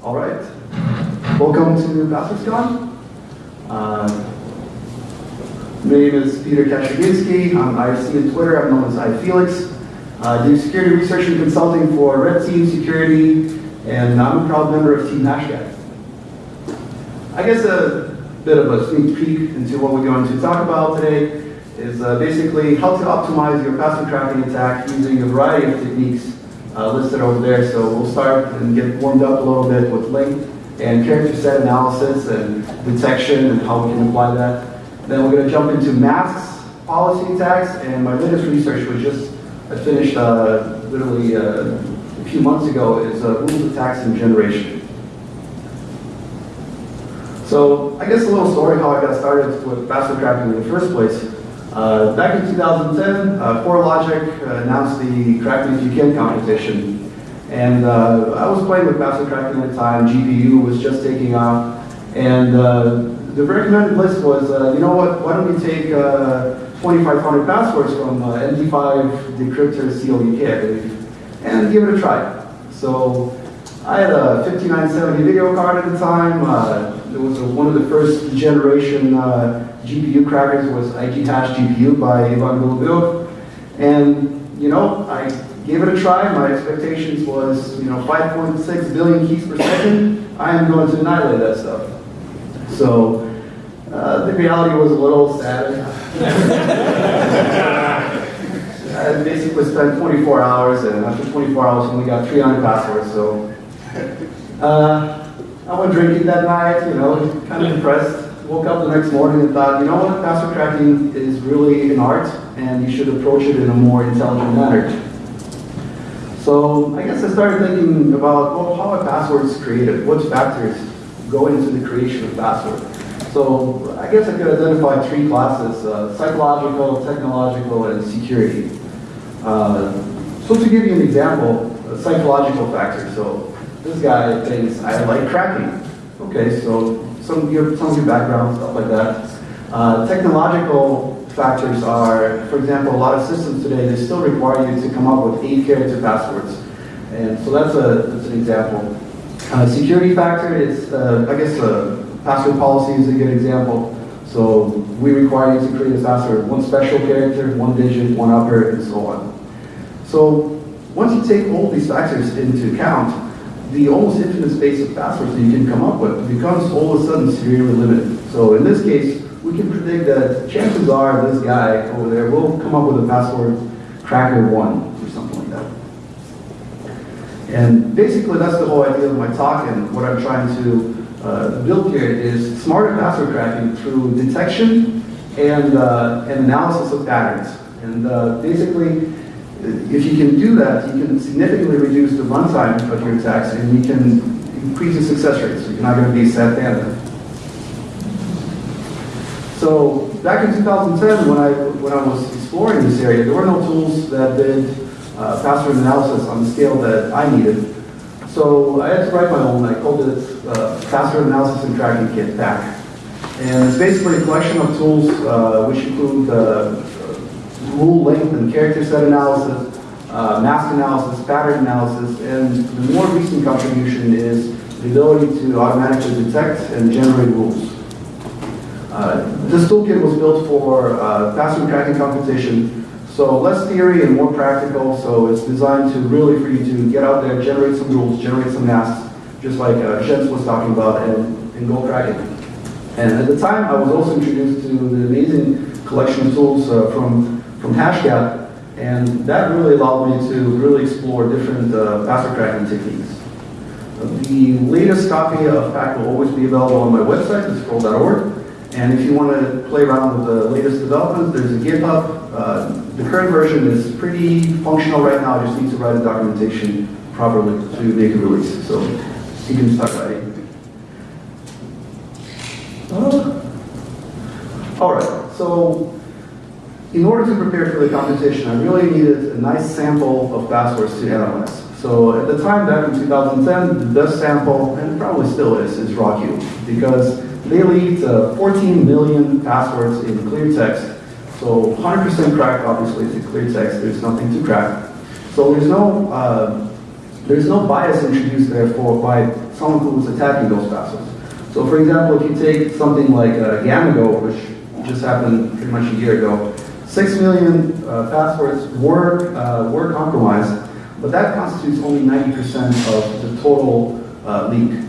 All right. Welcome to PasswordsCon. Uh, my name is Peter Kashiginsky. I'm IRC on Twitter. I'm known as iFelix. I do security research and consulting for Red Team Security, and I'm a proud member of Team Hashcat. I guess a bit of a sneak peek into what we're going to talk about today is uh, basically how to optimize your password cracking attack using a variety of techniques uh, listed over there. So we'll start and get warmed up a little bit with length and character set analysis and detection and how we can apply that. Then we're going to jump into masks, policy attacks, and my latest research was just I finished uh, literally uh, a few months ago is uh, rules attacks and generation. So I guess a little story how I got started with password cracking in the first place. Uh, back in 2010, uh, CoreLogic uh, announced the Crack Me If You Can competition. And uh, I was playing with password cracking at the time, GPU was just taking off. And uh, the recommended list was, uh, you know what, why don't we take 2,500 passwords from MD5 decryptor CLUK, and give it a try. So I had a 5970 video card at the time. It was a, one of the first generation GPU crackers was IG Hash GPU by Ivan Golubev. And, you know, I gave it a try. My expectations was, you know, 5.6 billion keys per second. I am going to annihilate that stuff. So, uh, the reality was a little sad. I basically spent 24 hours, and after 24 hours, only got 300 passwords. So, uh, I went drinking that night, you know, kind of depressed woke up the next morning and thought, you know what, password cracking is really an art and you should approach it in a more intelligent manner. So I guess I started thinking about, well, how are passwords created? What factors go into the creation of password? So I guess I could identify three classes, uh, psychological, technological, and security. Uh, so to give you an example, a psychological factor. So this guy thinks, I like cracking. Okay, so some your, some of your background, stuff like that. Uh, technological factors are, for example, a lot of systems today, they still require you to come up with eight character passwords. And so that's, a, that's an example. Uh, security factor is, uh, I guess, uh, password policy is a good example. So we require you to create a password, one special character, one digit, one upper, and so on. So once you take all these factors into account, the almost infinite space of passwords that you can come up with becomes all of a sudden severely limited. So in this case, we can predict that chances are this guy over there will come up with a password cracker one or something like that. And basically that's the whole idea of my talk and what I'm trying to uh, build here is smarter password cracking through detection and, uh, and analysis of patterns. And uh, basically, if you can do that, you can significantly reduce the runtime of your attacks and you can increase the success rate, so you're not going to be sat down. So back in 2010, when I, when I was exploring this area, there were no tools that did uh, password analysis on the scale that I needed. So I had to write my own. I called it uh, Password Analysis and Tracking Kit, PAC. And it's basically a collection of tools uh, which include uh, rule length and character set analysis, uh, mask analysis, pattern analysis, and the more recent contribution is the ability to automatically detect and generate rules. Uh, this toolkit was built for uh, password cracking competition, so less theory and more practical, so it's designed to really for you to get out there, generate some rules, generate some masks, just like uh, Jens was talking about, and, and go cracking. And at the time, I was also introduced to the amazing collection of tools uh, from from Hashcat, and that really allowed me to really explore different uh, password cracking techniques. The latest copy of PAC will always be available on my website, scroll.org. And if you want to play around with the latest developments, there's a GitHub. Uh, the current version is pretty functional right now. I just need to write the documentation properly to make a release. So you can start writing. Uh, all right, so in order to prepare for the competition, I really needed a nice sample of passwords to analyze. So at the time, back in 2010, the best sample, and probably still is, is RawQ, because they lead to 14 million passwords in clear text. So 100% cracked, obviously, it's clear text, there's nothing to crack. So there's no, uh, there's no bias introduced therefore by someone who was attacking those passwords. So for example, if you take something like uh, Gamigo, which just happened pretty much a year ago, six million uh, passwords were, uh, were compromised, but that constitutes only 90% of the total uh, leak.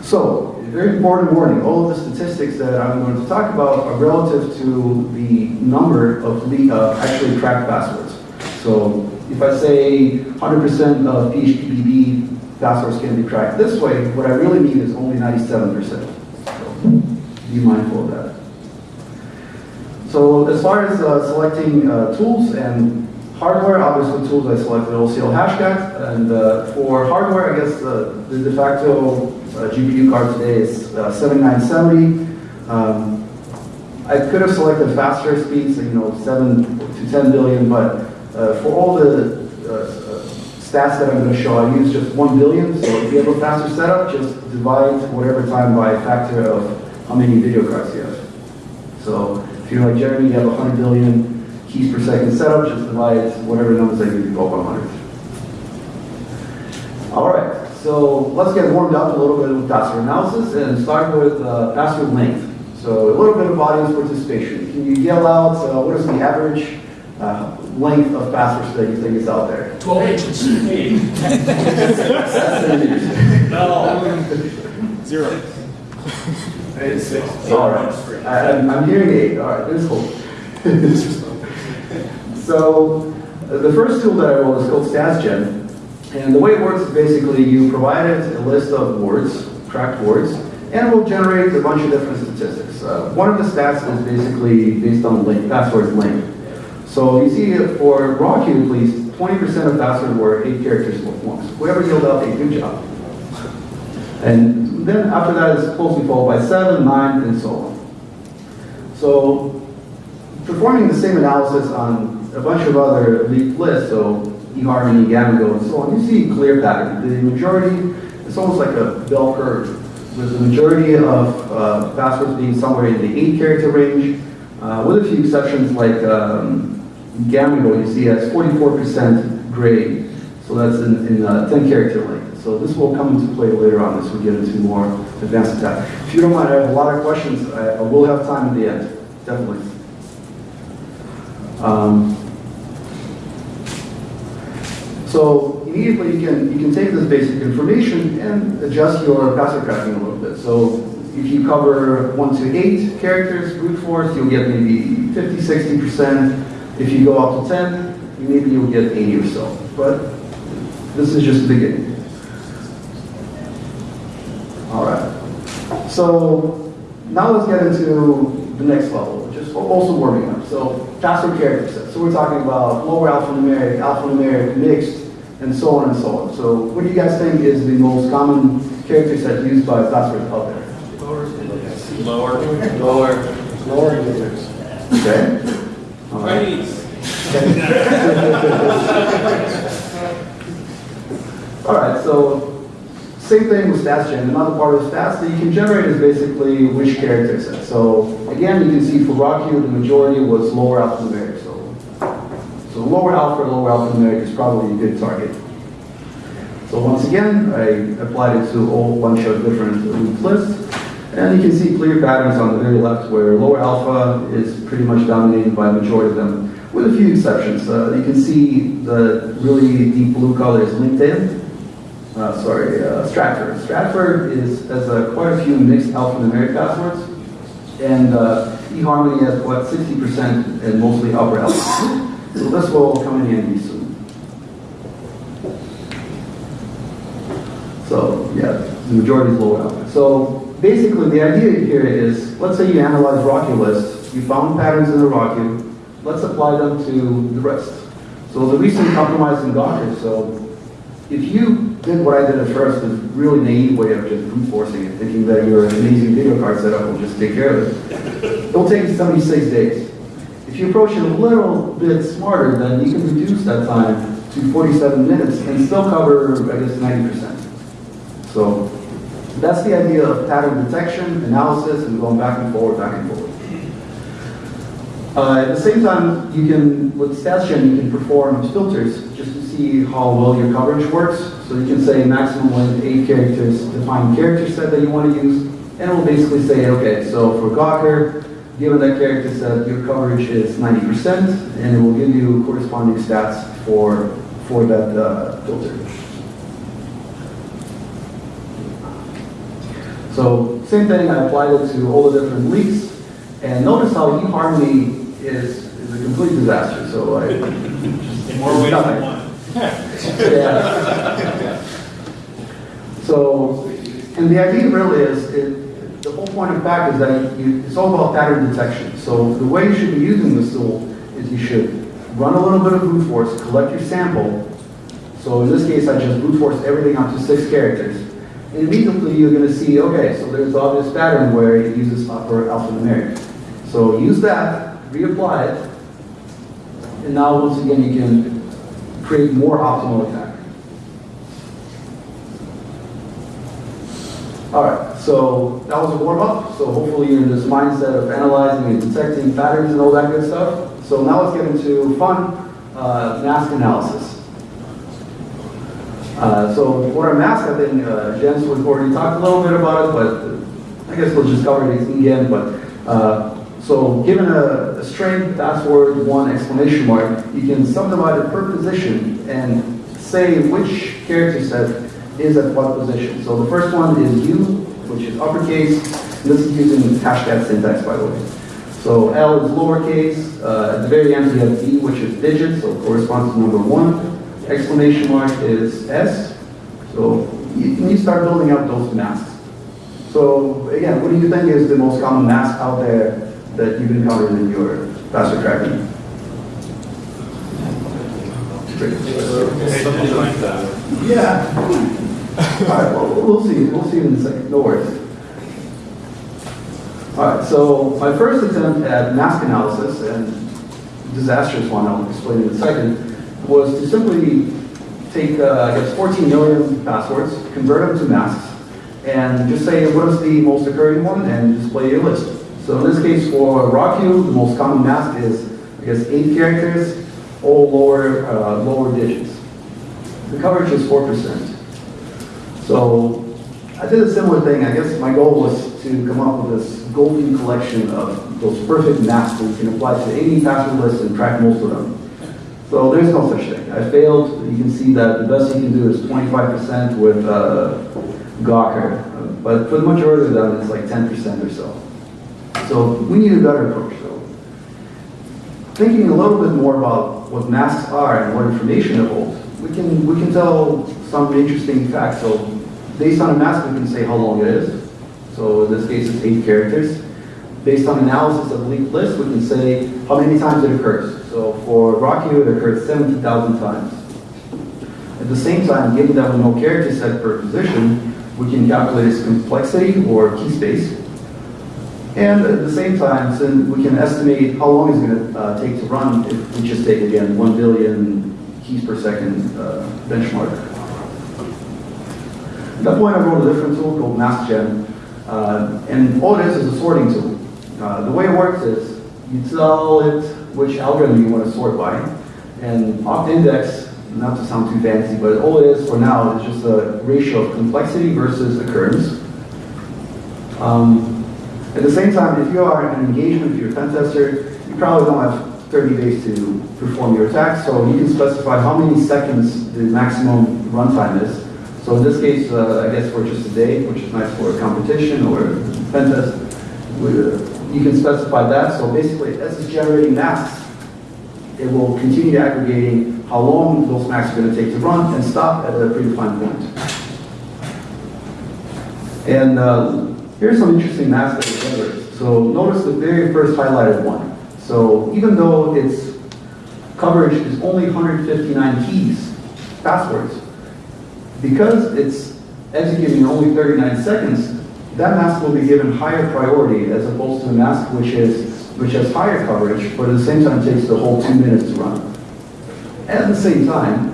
So, very important warning, all of the statistics that I'm going to talk about are relative to the number of le- uh, actually cracked passwords. So, if I say 100% of PHPBB passwords can be cracked this way, what I really mean is only 97%. So, be mindful of that. So, as far as uh, selecting uh, tools and hardware, obviously tools I selected OCL Hashcat, and uh, for hardware, I guess uh, the de facto uh, GPU card today is uh, 7970. Um, I could have selected faster speeds, you know, 7 to 10 billion, but for all the stats that I'm going to show, I use just 1 billion. So if you have a faster setup, just divide whatever time by a factor of how many video cards you have. So if you're like Jeremy, you have 100 billion keys per second setup, just divide whatever numbers I give you by 100. All right, so let's get warmed up a little bit with password analysis and start with uh, password length. So a little bit of audience participation. Can you yell out uh, what is the average uh, length of passwords that you think is out there? 12 inches. No. Zero. It's six. All right, I, I'm, I'm hearing eight. All right, there's hope. so the first tool that I wrote is called StatsGen. And the way it works is basically you provided a list of words, cracked words, and it will generate a bunch of different statistics. Uh, one of the stats is basically based on length, passwords length. So you see for Rocky at least, 20% of password were eight characters once. Whoever yelled out a good job. And then after that is closely followed by seven, nine, and so on. So performing the same analysis on a bunch of other leaked lists, so eHarmony, Gamigo, and so on, you see a clear pattern. The majority, it's almost like a bell curve. With the majority of uh, passwords being somewhere in the eight character range, uh, with a few exceptions like um, Gamigo, you see has 44% gray, so that's in, in uh, 10 character length. So this will come into play later on as we get into more advanced attack. If you don't mind, I have a lot of questions. I, I will have time at the end, definitely. Um, so immediately you can, you can take this basic information and adjust your password cracking a little bit. So if you cover one to eight characters, brute force, you'll get maybe 50, 60%. If you go up to 10, maybe you'll get 80 or so. But this is just the beginning. All right. So now let's get into the next level, which is also warming up. So password character set. So we're talking about lower alphanumeric, alphanumeric, mixed, and so on and so on. So what do you guys think is the most common character set used by password out there? Lower. Lower. Lower users. Okay. All right. All right, so same thing with StatsGen. Another part of stats that you can generate is basically which character set. So again, you can see for Rocky, the majority was lower alphanumeric. So, so lower alpha, lower alphanumeric is probably a good target. So once again, I applied it to a whole bunch of different lists. And you can see clear patterns on the very left where lower alpha is pretty much dominated by the majority of them, with a few exceptions. Uh, you can see the really deep blue color is LinkedIn. Uh, sorry, uh, Stratford. Stratford is, has uh, quite a few mixed alphanumeric passwords. And uh, eHarmony has, what, 60% and mostly upper alpha. So this will come in handy soon. So, yeah, the majority is lower alpha. So basically, the idea here is, let's say you analyze Rocky lists, you found patterns in the Rocky, let's apply them to the rest. So the recent compromise in Gawker, so if you did what I did at first, this really naive way of just brute forcing it, thinking that your amazing video card setup will just take care of it, it'll take you 76 days. If you approach it a little bit smarter, then you can reduce that time to 47 minutes and still cover, I guess, 90%. So that's the idea of pattern detection, analysis, and going back and forward, back and forward. Uh, at the same time, you can, with StatsGen, you can perform filters just see how well your coverage works. So you can say maximum length eight characters, define character set that you want to use, and it will basically say, okay, so for Gawker, given that character set, your coverage is 90%, and it will give you corresponding stats for, for that uh, filter. So same thing, I applied it to all the different leaks, and notice how eHarmony is, is a complete disaster, so I. just, In more ways than one. Yeah. So, and the idea really is, it, the whole point of PAC is that you, it's all about pattern detection. So the way you should be using this tool is you should run a little bit of brute force, collect your sample. So in this case, I just brute force everything up to six characters. And immediately you're gonna see, okay, so there's obvious pattern where it uses upper alphanumeric. So use that, reapply it, and now once again, you can create more optimal attack. All right, so that was a warm up. So hopefully you're in this mindset of analyzing and detecting patterns and all that good stuff. So now let's get into fun uh, mask analysis. Uh, so for a mask, I think uh, Jens was already talked a little bit about it, but I guess we'll just cover it again. But uh, so given a, a string, password, one exclamation mark, you can subdivide it per position and say which character set is at what position. So the first one is U, which is uppercase. This is using hashtag syntax, by the way. So L is lowercase. Uh, at the very end, you have D, which is digit, so corresponds to number one. Exclamation mark is S. So you, you start building up those masks. So again, what do you think is the most common mask out there that you've encountered in your password tracking? Something like that. Yeah. All right, well, we'll see, we'll see in a second, no worries. All right, so my first attempt at mask analysis, and disastrous one, I'll explain in a second, was to simply take, uh, I guess, 14 million passwords, convert them to masks, and just say what is the most occurring one, and display a list. So in this case, for RockU, the most common mask is, I guess, eight characters, all lower, uh, lower digits. The coverage is 4%. So I did a similar thing. I guess my goal was to come up with this golden collection of those perfect masks that you can apply to any password list and track most of them. So there's no such thing. I failed. You can see that the best you can do is 25% with uh, Gawker. But for the majority of them, it's like 10% or so. So we need a better approach though. Thinking a little bit more about what masks are and what information it holds, we can, we can tell some interesting facts. So based on a mask, we can say how long it is. So in this case, it's eight characters. Based on analysis of linked list, we can say how many times it occurs. So for Rocky, it occurs 70,000 times. At the same time, given that we know character set per position, we can calculate its complexity or key space. And at the same time, since we can estimate how long it's going to uh, take to run if we just take, again, 1 billion keys per second uh, benchmark. At that point, I wrote a different tool called MaskGen. Uh, and all it is is a sorting tool. Uh, the way it works is you tell it which algorithm you want to sort by. And opt-index, not to sound too fancy, but all it is for now is just a ratio of complexity versus occurrence. Um, at the same time, if you are an engagement, you're a pen tester, you probably don't have 30 days to perform your attack, so you can specify how many seconds the maximum runtime is. So in this case, uh, I guess for just a day, which is nice for a competition or pen test, uh, you can specify that. So basically, as it's generating masks, it will continue aggregating how long those masks are going to take to run and stop at a predefined point. And uh, here's some interesting masks that it generates. So notice the very first highlighted one. So even though its coverage is only 159 keys, passwords, because it's executing only 39 seconds, that mask will be given higher priority as opposed to a mask which is which has higher coverage, but at the same time takes the whole two minutes to run. At the same time,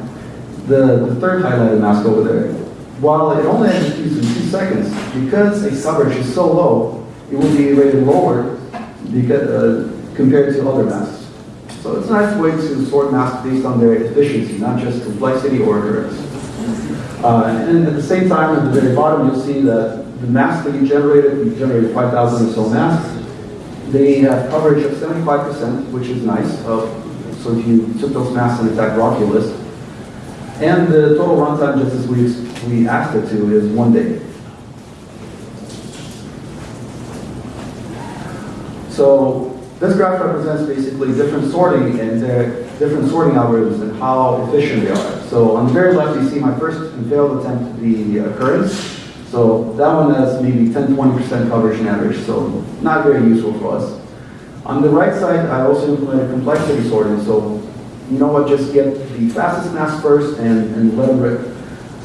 the, the third highlighted mask over there, while it only executes in two seconds, because its coverage is so low, it will be rated lower because, uh, compared to other masks. So it's a nice way to sort masks based on their efficiency, not just complexity or occurrence. Uh, And at the same time, at the very bottom, you'll see that the masks that you generated, you generated 5,000 or so masks. They have coverage of 75%, which is nice. So if you took those masks and attacked Roculus, and the total runtime, just as we, we asked it to, is one day. So this graph represents basically different sorting and their different sorting algorithms and how efficient they are. So on the very left, you see my first and failed attempt, the occurrence. So that one has maybe 10-20% coverage in average, so not very useful for us. On the right side, I also implemented complexity sorting, so you know what, just get the fastest mask first and, and let them rip.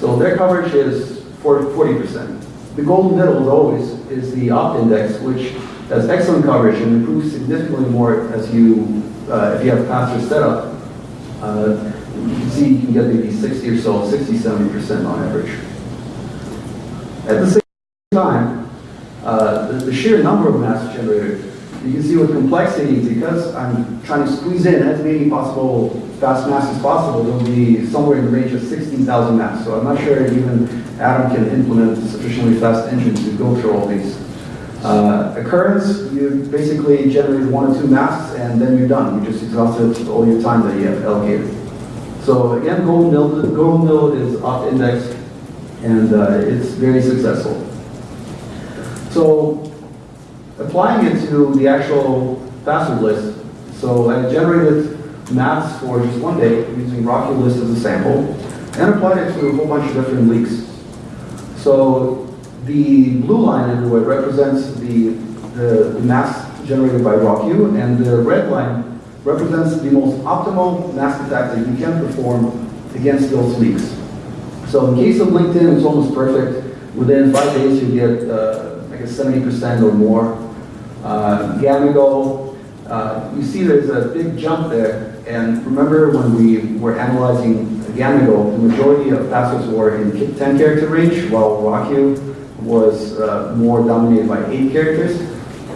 So their coverage is 40%. The golden middle, always, is the opt index, which has excellent coverage and improves significantly more as you, uh, if you have faster setup. Uh, you can see you can get maybe 60 or so, 60, 70% on average. At the same time, uh, the, the sheer number of mass generated, you can see with complexity, because I'm trying to squeeze in as many possible fast masks as possible, there'll be somewhere in the range of 16,000 masks. So I'm not sure even Adam can implement sufficiently fast engine to go through all these. Uh, occurrence, you basically generate one or two masks and then you're done. You just exhausted all your time that you have allocated. So again, Golden Mill, Mill is opt index and uh, it's very successful. So applying it to the actual password list, so I generated maps for just one day using Rocky List as a sample and applied it to a whole bunch of different leaks. So the blue line everywhere represents the, the, the maps generated by RockU and the red line represents the most optimal mass attack that you can perform against those leaks. So in case of LinkedIn, it's almost perfect. Within five days, you get, uh, I guess, 70% or more. Uh, Gamigo, uh, you see there's a big jump there. And remember when we were analyzing Gamigo, the majority of passwords were in 10 character range, while RockU was uh, more dominated by 8 characters.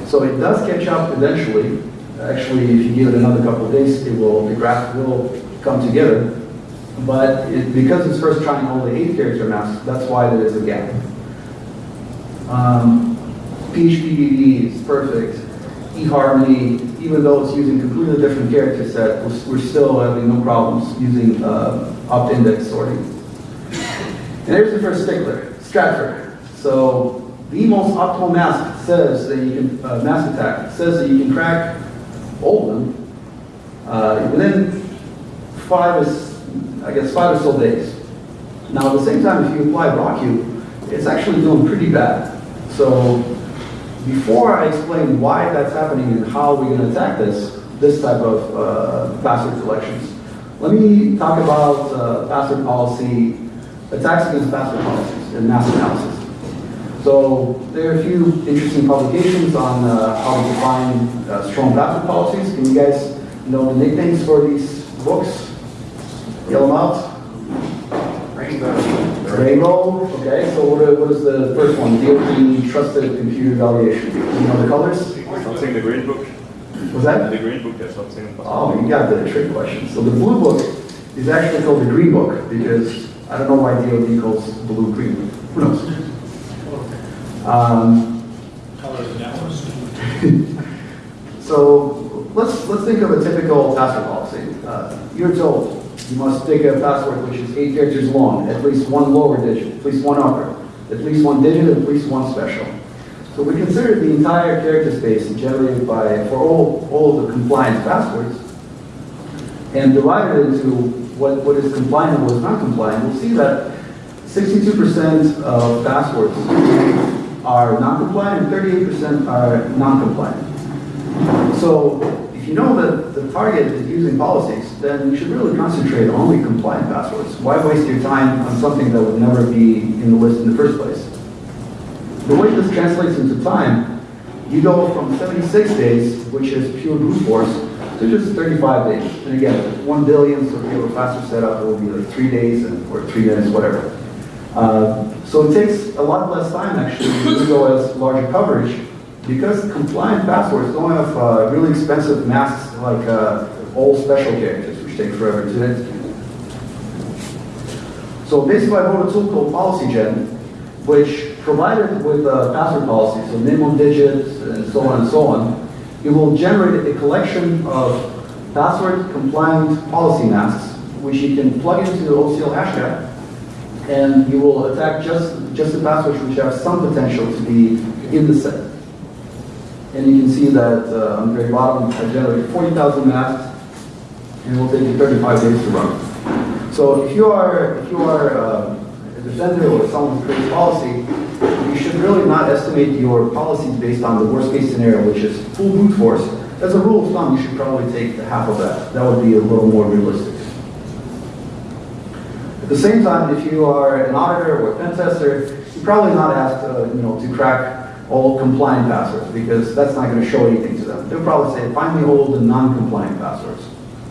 So it does catch up eventually. Actually, if you give it another couple of days, it will, the graph will come together. But it, because it's first trying all the eight character maps, that's why there is a gap. Um, PHPBB is perfect. eHarmony, even though it's using completely different character set, we're, we're still having no problems using uh, opt-index sorting. And here's the first stickler, Stratford. So the most optimal mask says that you can, uh, mask attack, says that you can crack all of them uh, within five is I guess, five or so days. Now, at the same time, if you apply RockU, it's actually doing pretty bad. So, before I explain why that's happening and how we're going to attack this, this type of uh, password collections, let me talk about uh, password policy, attacks against password policies and mass analysis. So, there are a few interesting publications on uh, how to define uh, strong password policies. Can you guys know the nicknames for these books? Yell them out. Rainbow. Rainbow, okay, so what are- what is the first one? DoD Trusted Computer Evaluation. Do you know the colors? Something the green book? Was that? The green book has something. Oh, you got the trick question. So the blue book is actually called the green book because I don't know why DoD calls blue green. Who knows? Um, Colors analysis. So let's, let's think of a typical password policy. Uh, You're told you must pick a password which is eight characters long, at least one lower digit, at least one upper, at least one digit, at least one special. So we consider the entire character space generated by, for all, all the compliant passwords, and divided it into what, what is compliant and what is not compliant, we'll see that 62% of passwords are non-compliant and 38% are non-compliant. So if you know that the target is using policies, then you should really concentrate on only compliant passwords. Why waste your time on something that would never be in the list in the first place? The way this translates into time, you go from 76 days, which is pure brute force, to just 35 days. And again, 1 billion, so if you have a faster setup, it will be like 3 days and, or 3 minutes, whatever. Uh, so it takes a lot less time actually you go as larger coverage because compliant passwords don't have uh, really expensive masks like uh, all special characters, which take forever to hit. So basically, I wrote a tool called PolicyGen, which provided with a password policy, so minimum digits and so on and so on, it will generate a collection of password compliant policy masks, which you can plug into the OCL Hashcat, and you will attack just, just the passwords which have some potential to be in the set. And you can see that uh, on the very bottom, I generated 40,000 masks, and it will take you 35 days to run. So if you are, if you are uh, a defender or someone who creates policy, you should really not estimate your policies based on the worst case scenario, which is full brute force. As a rule of thumb, you should probably take the half of that. That would be a little more realistic. At the same time, if you are an auditor or a pen tester, you're probably not asked, uh, you know, to crack all compliant passwords because that's not going to show anything to them. They'll probably say, find me all the non-compliant passwords.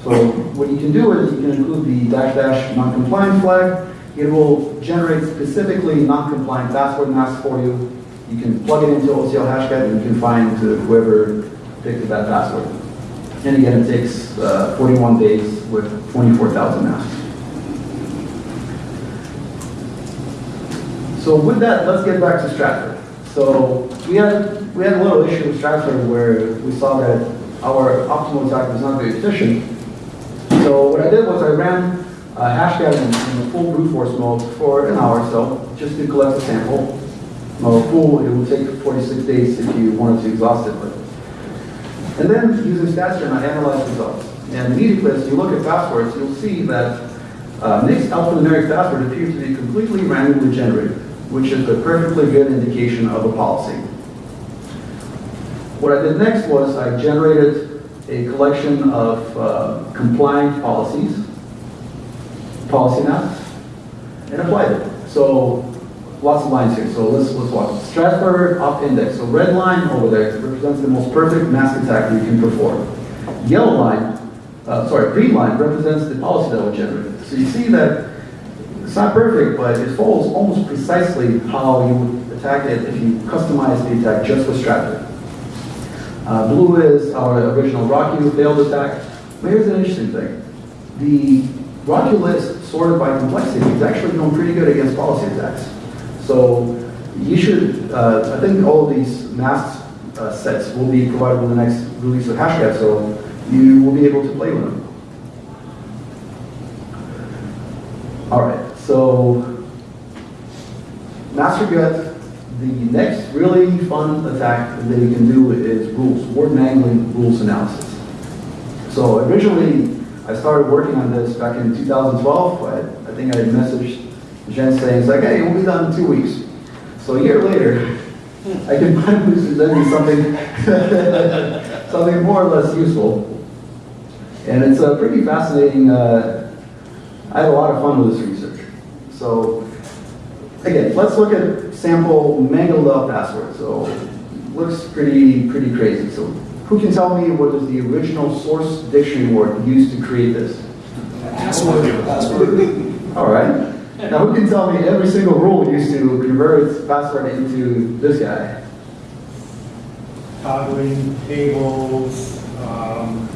So what you can do is you can include the dash dash non-compliant flag. It will generate specifically non-compliant password masks for you. You can plug it into OCL Hashcat and you can find whoever picked that password. And again, it takes uh, 41 days with 24,000 masks. So with that, let's get back to Stratford. So we had, we had a little issue with Stratford where we saw that our optimal attack was not very efficient. So what I did was I ran uh, Hashcat in, in the full brute force mode for an hour or so, just to collect a sample. Well, full, it would take 46 days if you wanted to exhaust it. But. And then using StatsGen, I analyzed results. And immediately as you look at passwords, you'll see that uh, Nick's alphanumeric password appears to be completely randomly generated, which is a perfectly good indication of a policy. What I did next was I generated a collection of uh, compliant policies, policy maps, and applied it. So lots of lines here. So let's let's watch. Stratford up index. So red line over there represents the most perfect mask attack you can perform. Yellow line, uh, sorry, green line represents the policy that was generated. So you see that it's not perfect, but it follows almost precisely how you would attack it if you customize the attack just for Stratford. Uh, blue is our original Rocky failed attack. But here's an interesting thing. The Rocky list sorted by complexity is actually doing pretty good against policy attacks. So you should, uh, I think all of these masks uh, sets will be provided with the next release of Hashcat, so you will be able to play with them. All right, so Master Gut, the next really fun attack that you can do is rules, word mangling rules analysis. So originally, I started working on this back in 2012, but I think I messaged Jen saying, it's like, hey, we'll be done in two weeks. So a year later, I can finally present you something, something more or less useful. And it's a pretty fascinating, uh, I had a lot of fun with this. So again, let's look at sample mangled up password. So it looks pretty, pretty crazy. So who can tell me what is the original source dictionary word used to create this? Password. Password. All right. Now who can tell me every single rule used to convert password into this guy? toggling tables, um,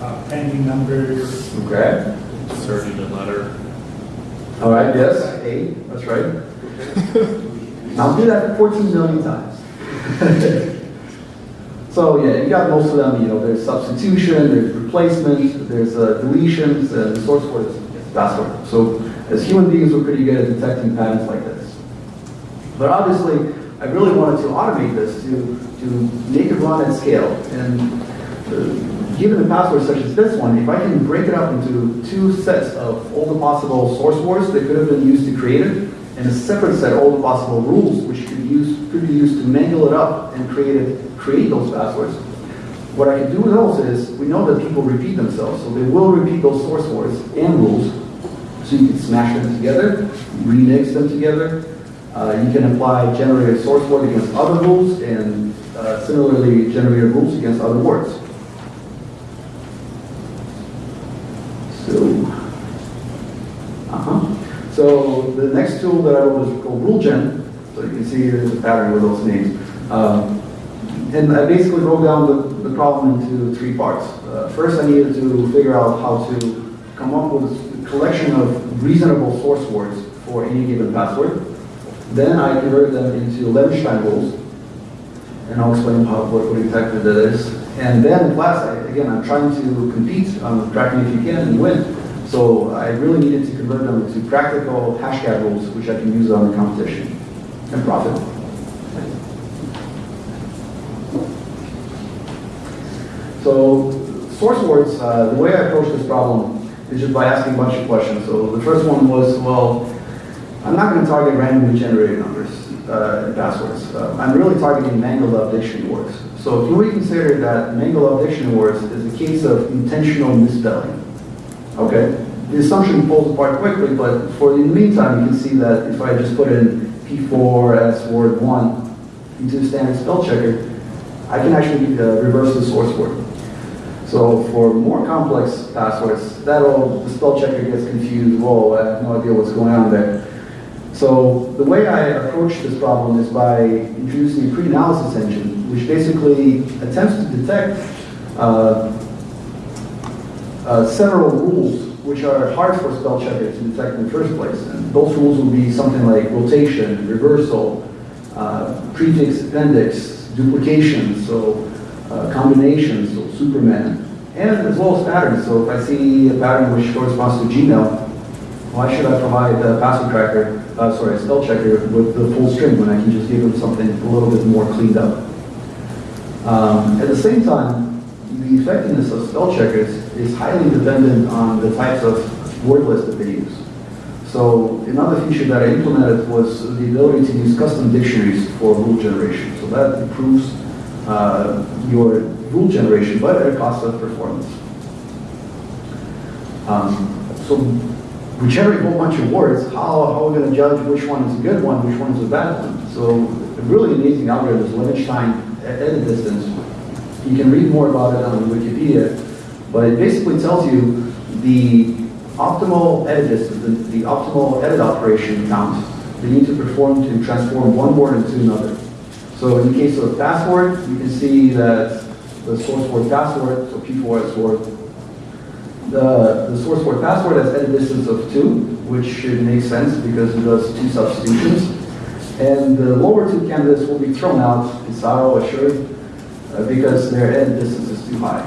uh, pending numbers, Okay. Inserting a letter. All right, yes, A, that's right. I'll do that 14 million times. so yeah, you got most of them, you know, there's substitution, there's replacement, there's uh, deletions, and the source word is password. So as human beings, we're pretty good at detecting patterns like this. But obviously, I really wanted to automate this to, to make it run at scale. And uh, given a password such as this one, if I can break it up into two sets of all the possible source words that could have been used to create it, and a separate set of all the possible rules which could, use, could be used to mangle it up and create, it, create those passwords, what I can do with those is, we know that people repeat themselves, so they will repeat those source words and rules, so you can smash them together, remix them together, uh, you can apply generated source word against other rules and uh, similarly generated rules against other words. So, uh-huh. So the next tool that I wrote is called RuleGen. So you can see there's a pattern with those names. Um, and I basically broke down the, the problem into three parts. Uh, first, I needed to figure out how to come up with a collection of reasonable source words for any given password. Then I converted them into Levenshtein rules, and I'll explain how, what, what exactly that is. And then in class, I, again, I'm trying to compete on tracking if you can and win. So I really needed to convert them into practical hashcat rules, which I can use on the competition and profit. So source words, uh, the way I approach this problem is just by asking a bunch of questions. So the first one was, well, I'm not going to target randomly generated numbers uh, and passwords. Uh, I'm really targeting mangled up dictionary words. So can we consider that up dictionary words is a case of intentional misspelling? Okay, the assumption falls apart quickly, but for in the meantime, you can see that if I just put in P4 as word 1 into the standard spell checker, I can actually uh, reverse the source word. So for more complex passwords, that'll, the spell checker gets confused, whoa, I have no idea what's going on there. So the way I approach this problem is by introducing a pre-analysis engine, which basically attempts to detect uh, uh, several rules which are hard for spell checker to detect in the first place. And those rules will be something like rotation, reversal, uh, prefix, appendix, duplication, so uh, combinations, so Superman, and as well as patterns. So if I see a pattern which corresponds to Gmail, why should I provide a password tracker, uh, sorry, a spell checker with the full string when I can just give them something a little bit more cleaned up? Um, at the same time, the effectiveness of spell checkers is highly dependent on the types of word list that they use. So another feature that I implemented was the ability to use custom dictionaries for rule generation. So that improves uh, your rule generation, but at a cost of performance. Um, so we generate a whole bunch of words. How, how are we going to judge which one is a good one, which one is a bad one? So a really amazing algorithm is Levenshtein edit distance. You can read more about it on Wikipedia, but it basically tells you the optimal edit distance, the, the optimal edit operation count that need to perform to transform one word into another. So in the case of password, you can see that the source word password, so P4 as word, the, the source word password has edit distance of 2, which should make sense because it does two substitutions. And the lower two candidates will be thrown out, Pizarro, Assured, uh, because their edit distance is too high.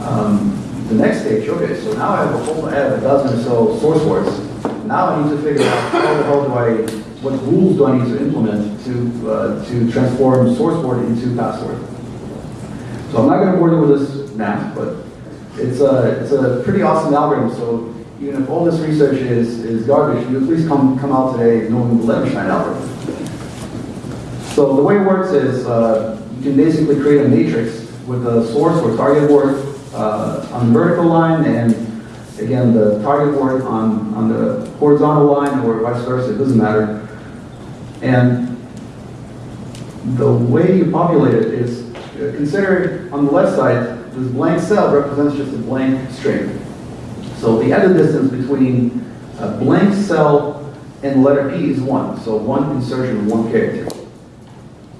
Um, the next stage, okay, so now I have a whole, I have a dozen or so source words. Now I need to figure out how the hell do I, what rules do I need to implement to, uh, to transform source word into password. So I'm not going to bore you with this now, but it's a, it's a pretty awesome algorithm. So even if all this research is, is garbage, you at least come, come out today knowing the Levenshtein algorithm. So the way it works is uh, you can basically create a matrix with a source or target word uh, on the vertical line and again the target word on, on the horizontal line or vice versa, it doesn't matter. And the way you populate it is uh, consider on the left side, this blank cell represents just a blank string. So the edit distance between a blank cell and letter P is one. So one insertion one character.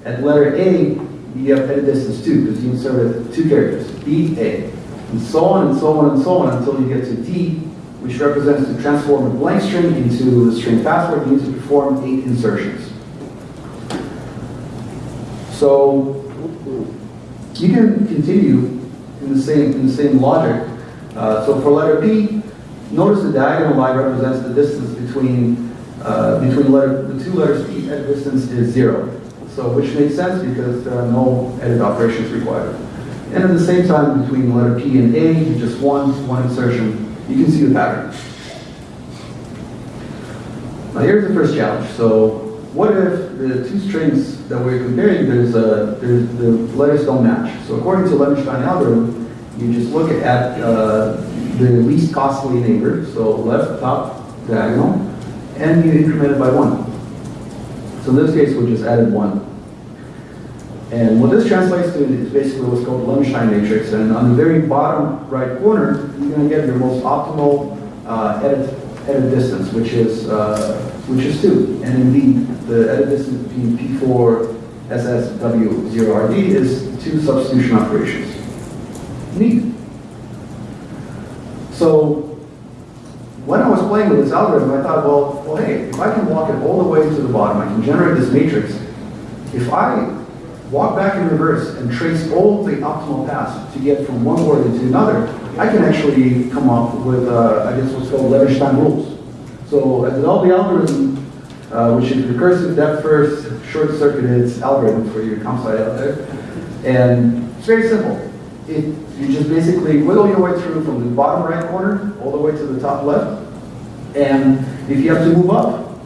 At letter A, you have edit distance two because you inserted two characters, B, A. And so on and so on and so on until you get to D, which represents to transform a blank string into the string password, you need to perform eight insertions. So you can continue in the same in the same logic. Uh, so for letter P, notice the diagonal line represents the distance between uh, between letter the two letters P at distance is zero. So which makes sense because there are no edit operations required. And at the same time, between letter P and A, just one one insertion. You can see the pattern. Now here's the first challenge. So what if the two strings that we're comparing, there's a, there's, the letters don't match? So according to Levenshtein algorithm, you just look at uh, the least costly neighbor, so left top diagonal, and you increment it by one. So in this case, we just added one. And what this translates to is basically what's called the Levenshtein matrix, and on the very bottom right corner, you're going to get your most optimal uh, edit, edit distance, which is uh, which is 2. And indeed, the edit distance between P4 SSW0RD is two substitution operations. Neat. So when I was playing with this algorithm, I thought, well, well, hey, if I can walk it all the way to the bottom, I can generate this matrix. If I walk back in reverse and trace all the optimal paths to get from one word to another, I can actually come up with, uh, I guess what's called Levenshtein rules. So I developed the algorithm, uh, which is recursive depth first, short-circuited algorithm for your comp sci out there. And it's very simple. It, you just basically wiggle your way through from the bottom right corner all the way to the top left. And if you have to move up,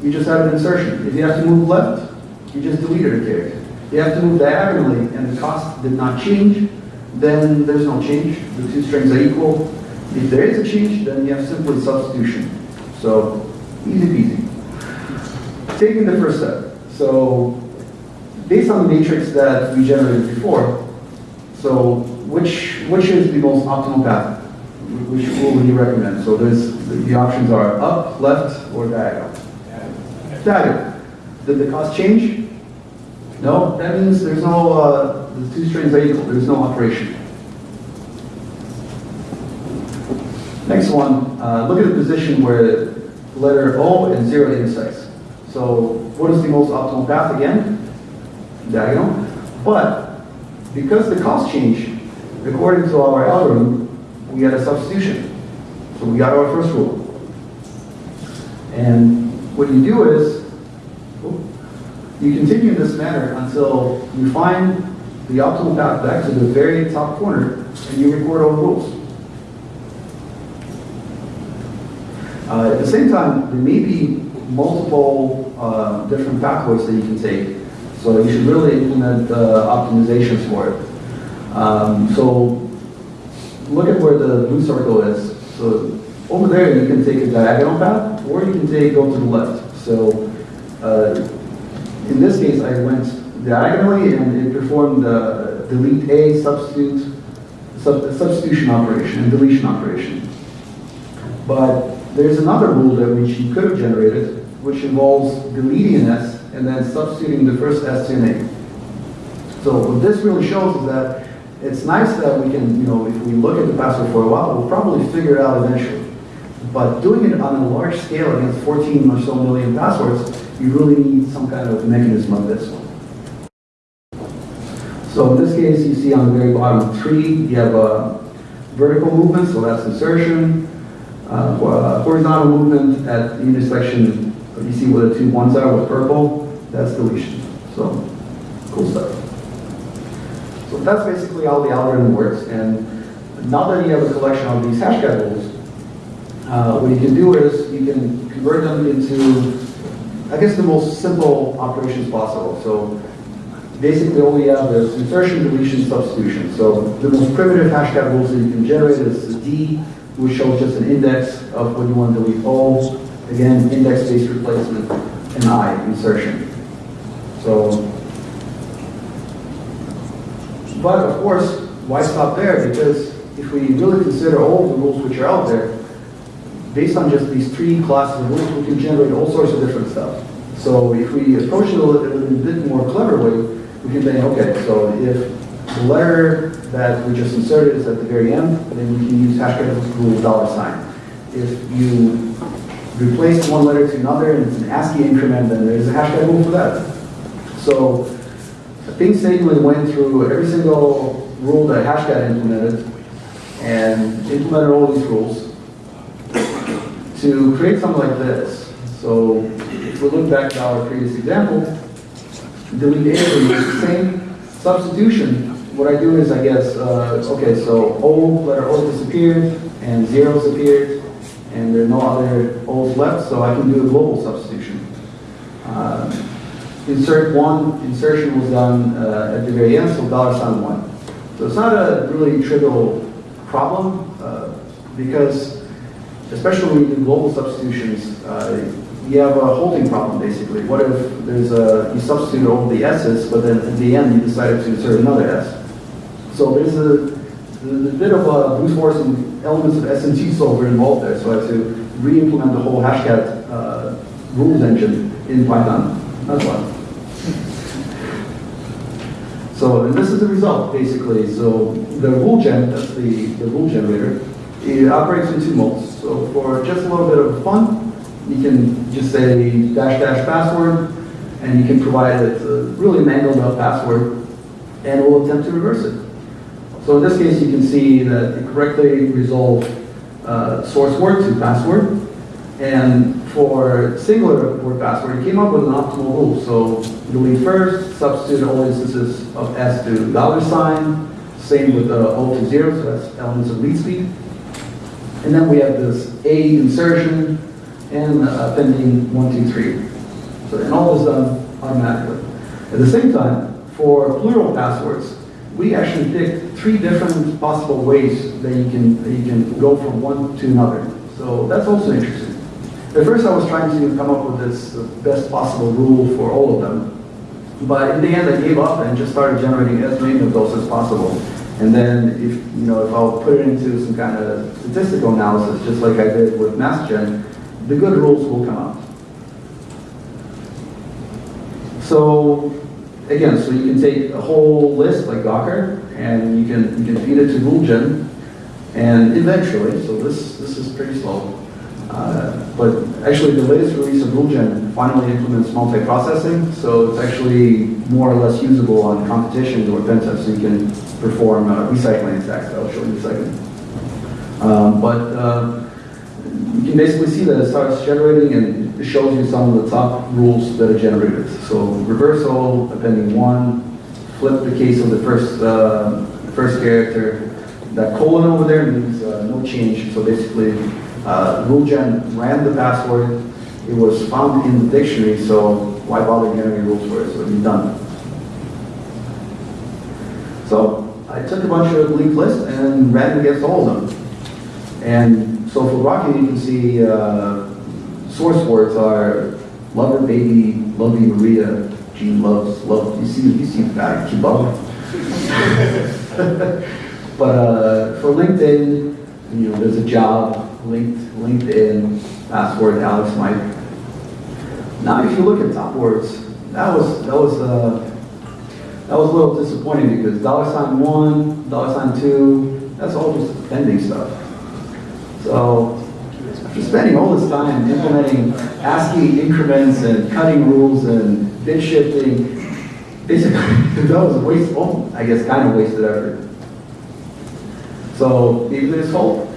you just have an insertion. If you have to move left, you just delete a character. If you have to move diagonally and the cost did not change, then there's no change. The two strings are equal. If there is a change, then you have simply substitution. So easy peasy. Taking the first step. So based on the matrix that we generated before, so which which is the most optimal path? Which rule would you recommend? So there's the options are up, left, or diagonal. Diagonal. Did the cost change? No. That means there's no uh, the two strings are equal. There's no operation. Next one. Uh, look at the position where letter O and zero intersects. So what is the most optimal path again? Diagonal. But because the cost changed, according to our algorithm, we had a substitution. So we got our first rule. And what you do is, you continue in this manner until you find the optimal path back to the very top corner and you record all rules. Uh, at the same time, there may be multiple uh, different pathways that you can take. So you should really implement uh, optimizations for it. Um, so look at where the blue circle is. So over there, you can take a diagonal path, or you can take go to the left. So uh, in this case, I went diagonally, and it performed the delete a substitute sub, substitution operation and deletion operation. But there's another rule that you could have generated, which involves deleting an S and then substituting the first S an A. So what this really shows is that it's nice that we can, you know, if we look at the password for a while, we'll probably figure it out eventually. But doing it on a large scale against 14 or so million passwords, you really need some kind of mechanism of this one. So in this case, you see on the very bottom three, you have a vertical movement, so that's insertion. Uh, uh, horizontal movement at the intersection, you see where the two ones are with purple, that's deletion. So, cool stuff. So that's basically how the algorithm works. And now that you have a collection of these hash rules, uh, what you can do is you can convert them into, I guess, the most simple operations possible. So basically all we have is insertion, deletion, substitution. So the most primitive hashcat rules that you can generate is D, which shows just an index of what you want to delete all. Again, index-based replacement, and I, insertion. So, but of course, why stop there? Because if we really consider all the rules which are out there, based on just these three classes of rules, we can generate all sorts of different stuff. So if we approach it a little, bit more clever way, we can think, okay, so if the letter that we just inserted is at the very end, then we can use hashcat rule dollar sign. If you replace one letter to another and it's an ASCII increment, then there's a hashcat rule for that. So painstakingly went through every single rule that hashcat implemented and implemented all these rules to create something like this. So if we look back to our previous example, delete A is the same substitution. What I do is I guess, uh, okay, so O, letter O disappeared, and zeros appeared, and there are no other O's left, so I can do a global substitution. Uh, insert one, insertion was done uh, at the very end, so dollar sign one. So it's not a really trivial problem, uh, because especially when you do global substitutions, uh, you have a holding problem basically. What if there's a, you substitute all the S's, but then at the end you decided to insert another S? So there's a, a bit of a brute force and elements of SMT solver involved there, so I had to re-implement the whole hashcat uh, rules engine in Python. That's why. So, and this is the result, basically. So the rule gen, that's the, the rule generator. It operates in two modes. So for just a little bit of fun, you can just say dash dash password, and you can provide it a really mangled up password, and it will attempt to reverse it. So in this case, you can see that it correctly resolved uh, source word to password. And for singular word password, it came up with an optimal rule. So delete first, substitute all instances of S to dollar sign, same with uh, O to zero, so that's elements of lead speed. And then we have this A insertion and uh, appending one, two, three. So, and all is done automatically. At the same time, for plural passwords, we actually picked three different possible ways that you can, that you can go from one to another. So that's also interesting. At first I was trying to come up with this best possible rule for all of them. But in the end I gave up and just started generating as many of those as possible. And then if, you know, if I'll put it into some kind of statistical analysis, just like I did with MassGen, the good rules will come out. So again, so you can take a whole list like Gawker, and you can you can feed it to RuleGen, and eventually, so this this is pretty slow, uh, but actually the latest release of RuleGen finally implements multi-processing, so it's actually more or less usable on competitions or pen tests, so you can perform uh, recycling attacks. I'll show you in a second. Um, but uh, you can basically see that it starts generating and it shows you some of the top rules that are generated. So reversal, appending one, flip the case of the first, uh, first character. That colon over there means uh, no change. So basically, uh, RuleGen ran the password. It was found in the dictionary, so why bother generating rules for it? So it's done. So I took a bunch of linked lists and ran against all of them. And so for Rocky, you can see uh, source words are lover, baby, lovey, Maria, Jean loves, love. You see, you see that, keep up. but uh, for LinkedIn, you know, there's a job, linked, LinkedIn, password, Alex Mike. Now, if you look at top words, that was that was uh, that was a little disappointing because dollar sign one, dollar sign two, that's all just pending stuff. So spending all this time implementing ASCII increments and cutting rules and bit shifting, basically that was a waste, well, I guess kind of wasted effort. So maybe there's hope.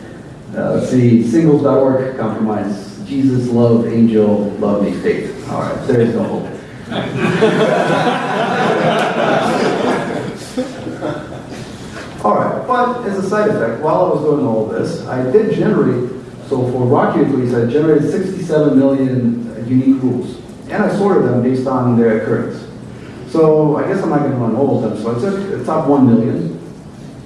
Uh, let's see, singles.org compromise. Jesus, love, angel, love me, faith. All right, there is no hope. All right, but as a side effect, while I was doing all this, I did generate, so for Rocky least, I generated 67 million unique rules. And I sorted them based on their occurrence. So I guess I'm not going to run all of them. So I took the top 1 million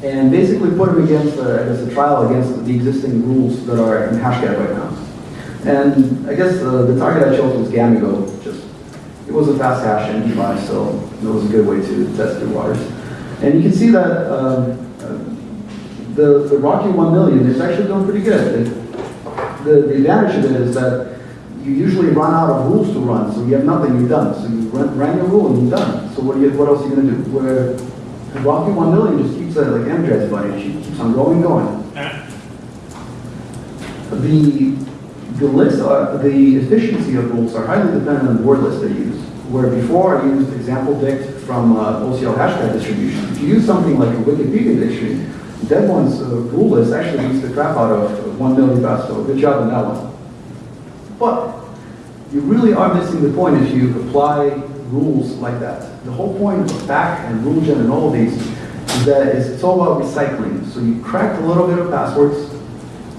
and basically put them against, uh, as a trial against the existing rules that are in Hashcat right now. And I guess uh, the target I chose was Gamigo. Just it was a fast hash device, so it was a good way to test the waters. And you can see that um, uh, the, the Rocky 1 million is actually doing pretty good. It, the, the advantage of it is that you usually run out of rules to run, so you have nothing, you're done. So you run, ran your rule and you're done. So what, do you, what else are you going to do? Where Rocky 1 million just keeps it like Amtrak's bunny, she keeps on going, going. The, the list, uh, the efficiency of rules are highly dependent on the word list they use. Where before I used example dict from uh, OCL hashcat distribution. If you use something like a Wikipedia dictionary, one's uh, rule list actually beats the crap out of one million fast, so good job on that one. But you really are missing the point if you apply rules like that. The whole point of back and RuleGen and all of these is that it's, all about recycling. So you crack a little bit of passwords,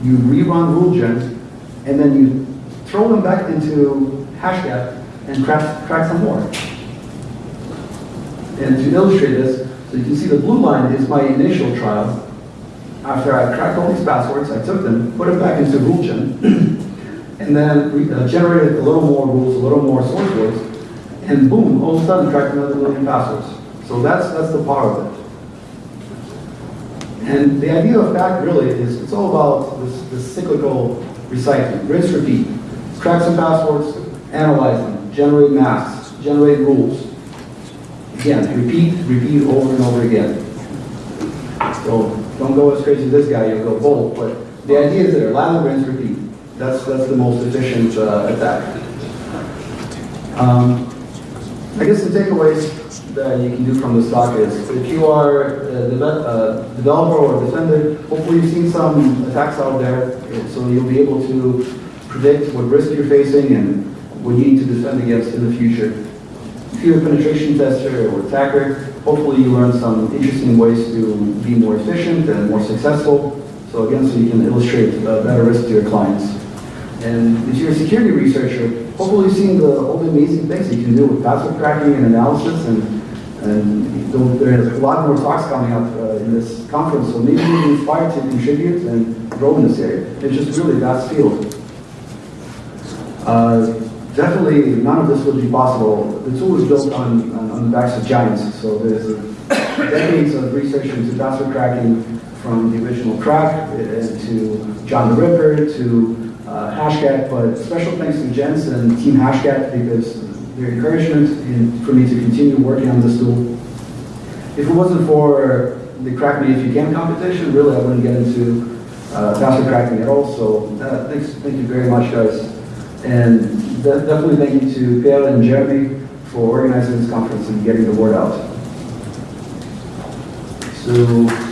you rerun RuleGen, and then you throw them back into Hashcat and crack, crack some more. And to illustrate this, so you can see the blue line is my initial trial. After I cracked all these passwords, I took them, put them back into RuleGen, and then we uh, generated a little more rules, a little more source words, and boom, all of a sudden cracked another million passwords. So that's that's the power of it. And the idea of back really is it's all about this, this cyclical recycling, rinse, repeat. Crack some passwords, analyze them, generate masks, generate rules. Again, repeat, repeat over and over again. So don't go as crazy as this guy, you'll go bold, but The idea is that land rinse repeat. That's, that's the most efficient uh, attack. Um, I guess the takeaways that you can do from this talk is if you are a deve- developer or a defender, hopefully you've seen some attacks out there, so you'll be able to predict what risk you're facing and what you need to defend against in the future. If you're a penetration tester or attacker, hopefully you learn some interesting ways to be more efficient and more successful. So again, so you can illustrate uh, better risk to your clients. And if you're a security researcher, hopefully you've seen the, all the amazing things you can do with password cracking and analysis and, and there's a lot more talks coming up uh, in this conference, so maybe you're inspired to contribute and grow in this area. It's just really vast field. Uh, definitely, none of this would be possible. The tool is built on, on, on the backs of giants, so there's decades of research into password cracking from the original crack uh, to John the Ripper to uh, Hashcat, but special thanks to Jens and Team Hashcat because their encouragement in, for me to continue working on this tool. If it wasn't for the Crack Me If You Can competition, really I wouldn't get into uh, password cracking at all. So uh, thanks, thank you very much, guys. And definitely thank you to Pierre and Jeremy for organizing this conference and getting the word out. So